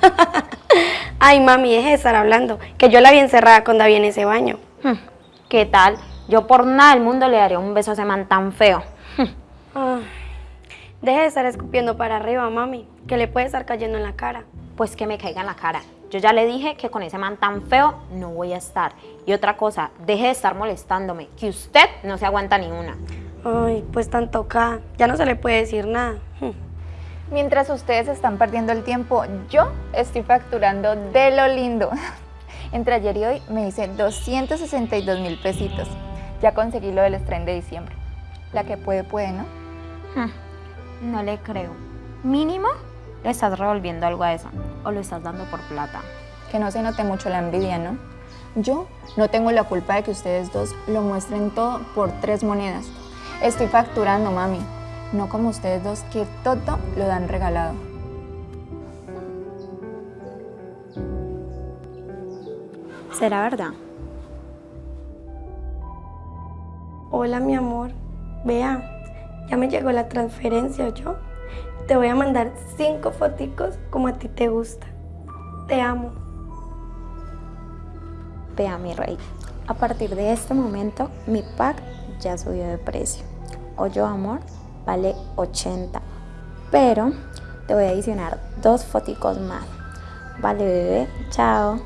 Ay, mami, deje de estar hablando, que yo la vi encerrada con David en ese baño. Hmm, ¿Qué tal? Yo por nada del mundo le daría un beso a ese man tan feo. Hmm, Ay, deje de estar escupiendo para arriba, mami, que le puede estar cayendo en la cara. Pues que me caiga en la cara. Yo ya le dije que con ese man tan feo no voy a estar. Y otra cosa, deje de estar molestándome, que usted no se aguanta ni una. Ay, pues tan tocada, ya no se le puede decir nada. Mientras ustedes están perdiendo el tiempo, yo estoy facturando de lo lindo. Entre ayer y hoy me hice 262 mil pesitos. Ya conseguí lo del estreno de diciembre. La que puede, puede, ¿no? Hmm, No le creo. Mínimo le estás revolviendo algo a eso. O lo estás dando por plata. Que no se note mucho la envidia, ¿no? Yo no tengo la culpa de que ustedes dos lo muestren todo por tres monedas. Estoy facturando, mami. No como ustedes dos que todo lo dan regalado. ¿Será verdad? Hola, mi amor. Vea, ya me llegó la transferencia, yo. Te voy a mandar cinco foticos como a ti te gusta. Te amo. Vea, mi rey. A partir de este momento, mi pack ya subió de precio. Hoyo Amor vale 80. Pero te voy a adicionar dos foticos más. Vale, bebé. Chao.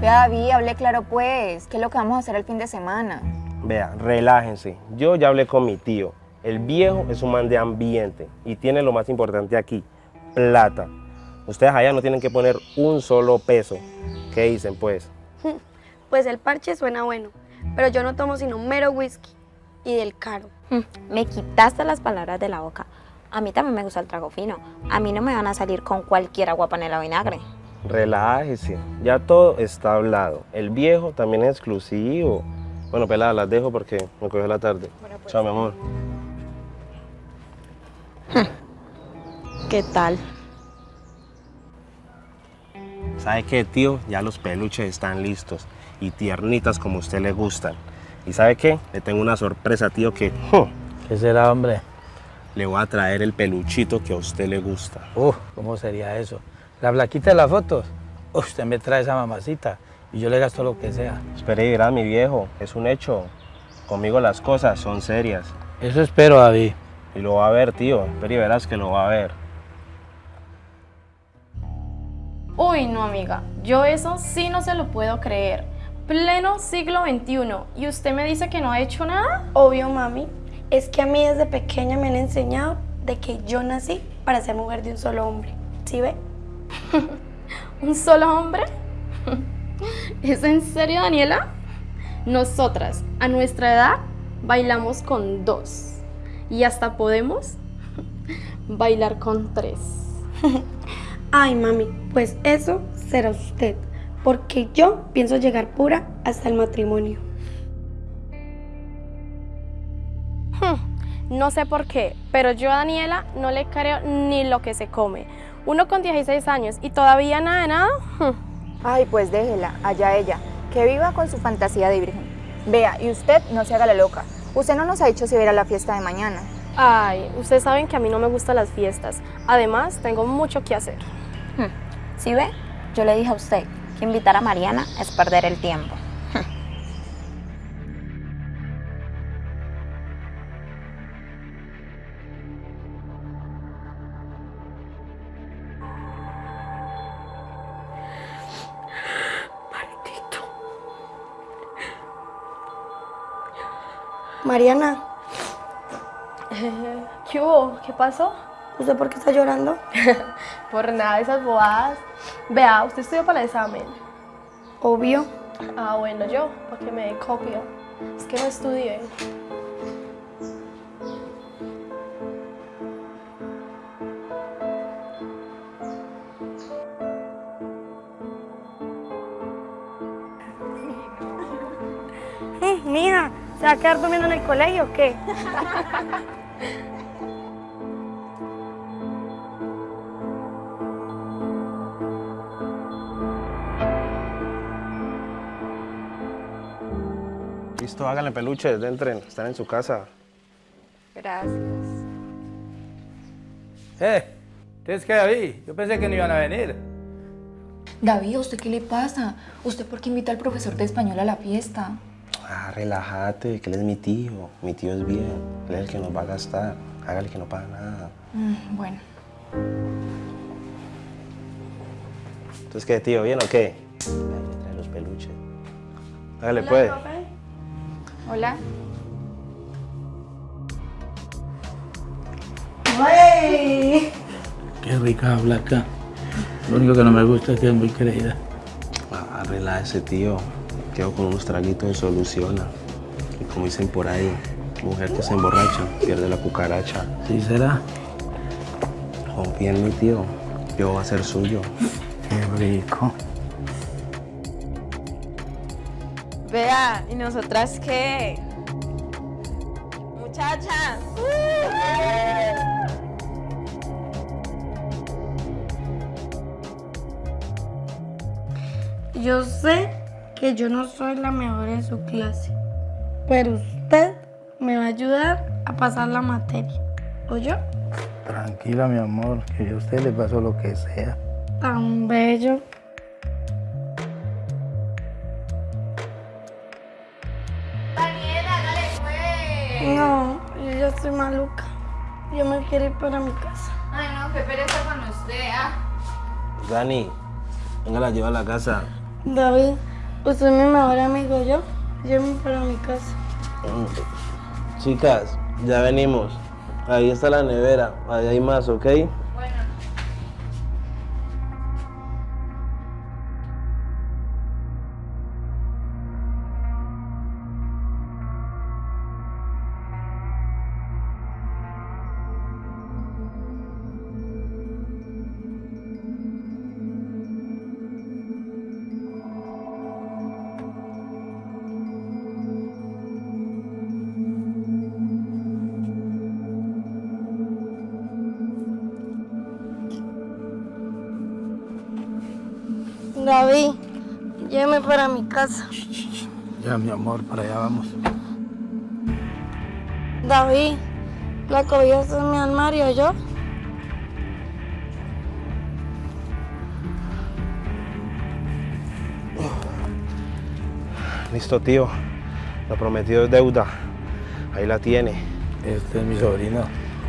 Vea, David, hable claro pues. ¿Qué es lo que vamos a hacer el fin de semana? Vea, relájense. Yo ya hablé con mi tío. El viejo es un man de ambiente y tiene lo más importante aquí, plata. Ustedes allá no tienen que poner un solo peso. ¿Qué dicen pues? Pues el parche suena bueno, pero yo no tomo sino mero whisky y del caro. Mm, Me quitaste las palabras de la boca. A mí también me gusta el trago fino. A mí no me van a salir con cualquier agua panela o vinagre. Relájese. Ya todo está hablado. El viejo también es exclusivo. Bueno, pelada, las dejo porque me cogió la tarde. Chao, mi amor. ¿Qué tal? ¿Sabe qué, tío? Ya los peluches están listos y tiernitas como a usted le gustan. ¿Y sabe qué? Le tengo una sorpresa, tío, que ¡jo! ¿Qué será, hombre? le voy a traer el peluchito que a usted le gusta. Uf, ¿cómo sería eso? ¿La blaquita de las fotos? Uf, usted me trae esa mamacita y yo le gasto lo que sea. Espere y verá, mi viejo, es un hecho. Conmigo las cosas son serias. Eso espero, David. Y lo va a ver, tío. Espere y verás que lo va a ver. Uy, no, amiga, yo eso sí no se lo puedo creer. Pleno siglo XXI, ¿y usted me dice que no ha hecho nada? Obvio, mami. Es que a mí desde pequeña me han enseñado de que yo nací para ser mujer de un solo hombre. ¿Sí ve? ¿Un solo hombre? ¿Es en serio, Daniela? Nosotras, a nuestra edad, bailamos con dos. Y hasta podemos bailar con tres. Ay, mami, pues eso será usted, porque yo pienso llegar pura hasta el matrimonio. No sé por qué, pero yo a Daniela no le creo ni lo que se come. Uno con 16 años y todavía nada de nada. Ay, pues déjela, allá ella. Que viva con su fantasía de virgen. Vea, y usted no se haga la loca. Usted no nos ha dicho si va a ir a la fiesta de mañana. Ay, ustedes saben que a mí no me gustan las fiestas. Además, tengo mucho que hacer. ¿Sí ve? Yo le dije a usted que invitar a Mariana es perder el tiempo. Mariana, ¿Qué hubo? ¿Qué pasó? ¿usted por qué está llorando? Por nada de esas bobadas. Vea, usted estudió para el examen. Obvio. Ah, bueno, yo, para que me dé copia. Es que no estudié. Mm, Mija, ¿se va a quedar durmiendo en el colegio o qué? ¿Listo? Háganle peluches, entren, están en su casa. Gracias. Eh, ¿ustedes qué, David? Yo pensé que no iban a venir. David, ¿a usted qué le pasa? ¿Usted por qué invita al profesor de español a la fiesta? Ah, relájate, que él es mi tío. Mi tío es bien, él es el que nos va a gastar. Hágale que no paga nada. Mm, bueno. Entonces, ¿qué, tío? ¿Bien o qué? Ahí le trae los peluches. Hágale, pues. Hola. Qué rica habla acá. Lo único que no me gusta es que es muy creída. Ah, relájese, tío. Quedo con unos traguitos y soluciona. Y como dicen por ahí, mujer que se emborracha pierde la cucaracha. ¿Sí será? Confía en mi tío. Yo voy a ser suyo. Qué rico. Vea, ¿y nosotras qué? Muchachas. Yo sé que yo no soy la mejor en su clase, pero usted me va a ayudar a pasar la materia. ¿O yo? Tranquila, mi amor, que a usted le pasó lo que sea. Tan bello. Estoy maluca. Yo me quiero ir para mi casa. Ay, no, qué pereza con usted, ¿ah? Dani, venga, la lleva a la casa. David, usted es mi mejor amigo, yo. Llévame para mi casa. Chicas, ya venimos. Ahí está la nevera. Ahí hay más, ¿ok? David, llévame para mi casa. Ya, mi amor, para allá vamos. David, la cobija está en mi armario, ¿yo? Listo, tío. Lo prometido es deuda. Ahí la tiene. Este es mi sobrino.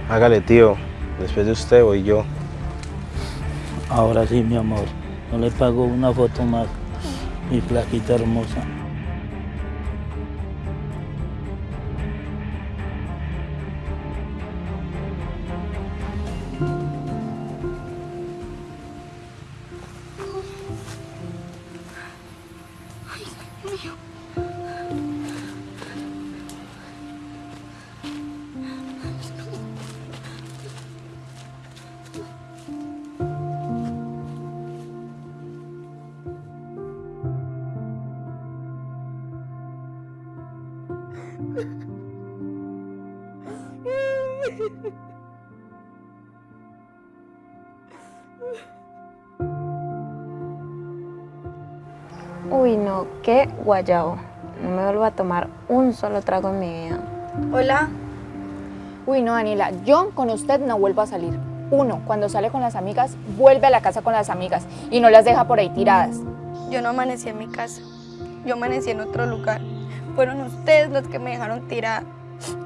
Hágale, tío. Después de usted voy yo. Ahora sí, mi amor. No le pago una foto más. Mi flaquita hermosa. Uy, no, qué guayabo. No me vuelvo a tomar un solo trago en mi vida. Hola. Uy, no, Daniela, yo con usted no vuelvo a salir. Uno, cuando sale con las amigas, vuelve a la casa con las amigas y no las deja por ahí tiradas. Yo no amanecí en mi casa. Yo amanecí en otro lugar. Fueron ustedes los que me dejaron tirada.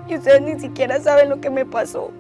Y ustedes ni siquiera saben lo que me pasó.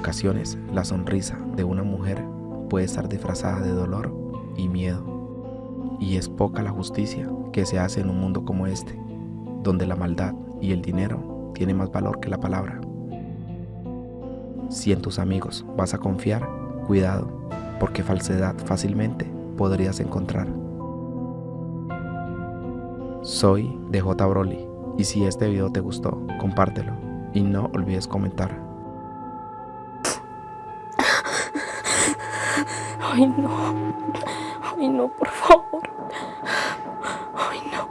Ocasiones, la sonrisa de una mujer puede estar disfrazada de dolor y miedo. Y es poca la justicia que se hace en un mundo como este, donde la maldad y el dinero tienen más valor que la palabra. Si en tus amigos vas a confiar, cuidado, porque falsedad fácilmente podrías encontrar. Soy DJ Broly y si este video te gustó, compártelo y no olvides comentar. Ay, no. Ay, no, por favor. Ay, no.